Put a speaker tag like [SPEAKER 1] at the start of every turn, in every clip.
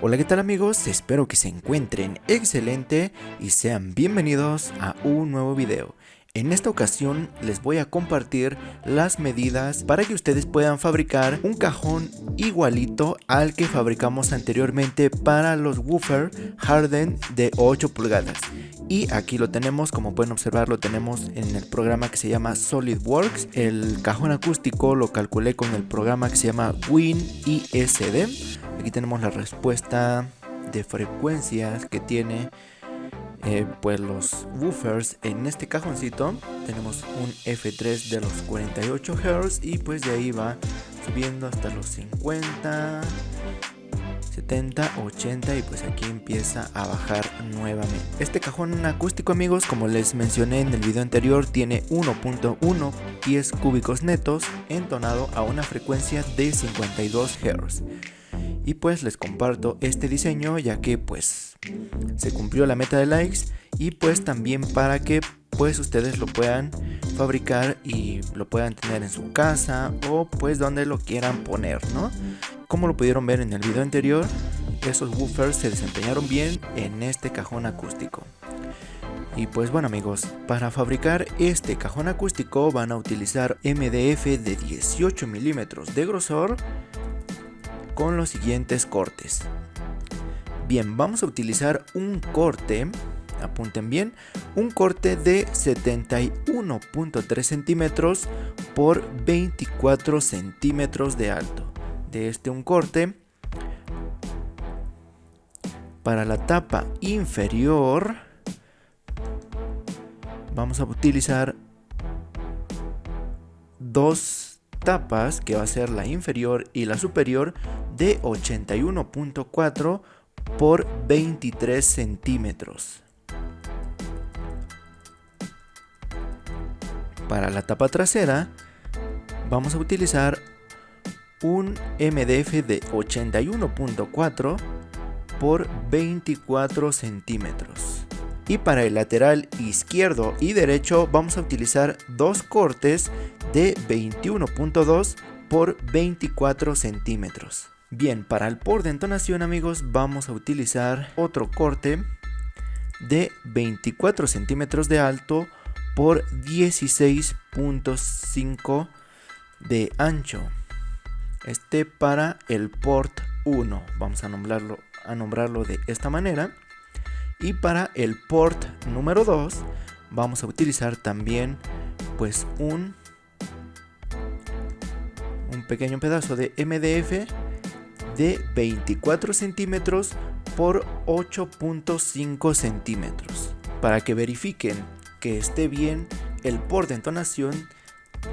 [SPEAKER 1] Hola qué tal amigos, espero que se encuentren excelente y sean bienvenidos a un nuevo video. En esta ocasión les voy a compartir las medidas para que ustedes puedan fabricar un cajón igualito al que fabricamos anteriormente para los woofer Harden de 8 pulgadas. Y aquí lo tenemos, como pueden observar lo tenemos en el programa que se llama SolidWorks. El cajón acústico lo calculé con el programa que se llama WinISD. Aquí tenemos la respuesta de frecuencias que tiene eh, pues los woofers. En este cajoncito tenemos un F3 de los 48 Hz y pues de ahí va subiendo hasta los 50 70 80 y pues aquí empieza a bajar nuevamente. Este cajón acústico amigos como les mencioné en el video anterior tiene 1.1 pies cúbicos netos entonado a una frecuencia de 52 Hz y pues les comparto este diseño ya que pues se cumplió la meta de likes. Y pues también para que pues ustedes lo puedan fabricar y lo puedan tener en su casa o pues donde lo quieran poner no como lo pudieron ver en el video anterior esos woofers se desempeñaron bien en este cajón acústico. Y pues bueno amigos, para fabricar este cajón acústico van a utilizar MDF de 18 milímetros de grosor con los siguientes cortes. Bien, vamos a utilizar un corte, apunten bien, un corte de 71.3 centímetros por 24 centímetros de alto. De este un corte. Para la tapa inferior vamos a utilizar dos tapas que va a ser la inferior y la superior de 81.4 por 23 centímetros. Para la tapa trasera vamos a utilizar un MDF de 81.4 por 24 centímetros. Y para el lateral izquierdo y derecho vamos a utilizar dos cortes de 21.2 por 24 centímetros. Bien, para el por de entonación amigos vamos a utilizar otro corte de 24 centímetros de alto por 16.5 de ancho. Este para el port 1, vamos a nombrarlo, a nombrarlo de esta manera. Y para el port número 2 vamos a utilizar también pues un, un pequeño pedazo de MDF de 24 centímetros por 8.5 centímetros. Para que verifiquen que esté bien el por de entonación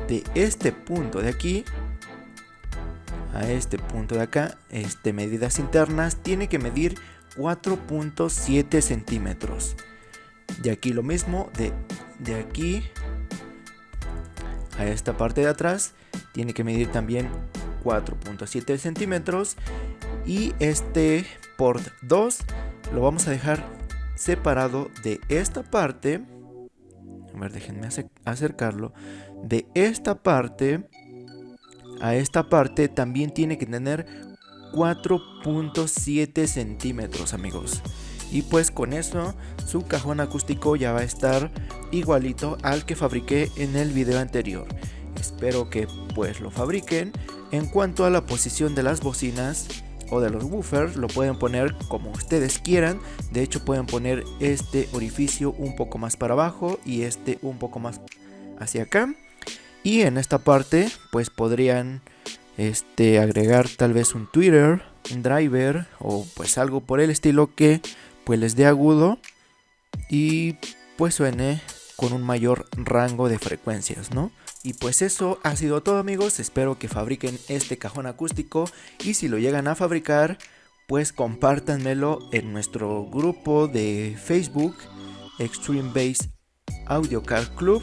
[SPEAKER 1] de este punto de aquí a este punto de acá este medidas internas tiene que medir 4.7 centímetros. De aquí lo mismo de, de aquí a esta parte de atrás tiene que medir también 4.7 centímetros. Y este port 2 lo vamos a dejar separado de esta parte. A ver déjenme acercarlo. De esta parte a esta parte también tiene que tener 4.7 centímetros amigos. Y pues con eso su cajón acústico ya va a estar igualito al que fabriqué en el video anterior. Espero que pues lo fabriquen en cuanto a la posición de las bocinas o de los woofers lo pueden poner como ustedes quieran. De hecho pueden poner este orificio un poco más para abajo y este un poco más hacia acá. Y en esta parte pues podrían este agregar tal vez un Twitter un driver o pues algo por el estilo que pues les dé agudo y pues suene con un mayor rango de frecuencias no y pues eso ha sido todo amigos, espero que fabriquen este cajón acústico y si lo llegan a fabricar, pues compártanmelo en nuestro grupo de Facebook Extreme Bass Audio Car Club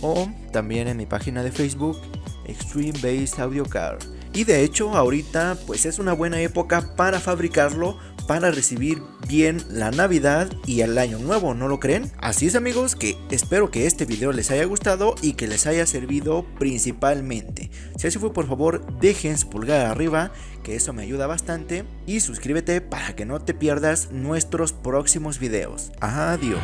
[SPEAKER 1] o también en mi página de Facebook Extreme Bass Audio Car. Y de hecho ahorita pues es una buena época para fabricarlo para recibir bien la Navidad y el Año Nuevo, ¿no lo creen? Así es amigos que espero que este video les haya gustado y que les haya servido principalmente. Si así fue por favor dejen su pulgar arriba que eso me ayuda bastante y suscríbete para que no te pierdas nuestros próximos videos. Adiós.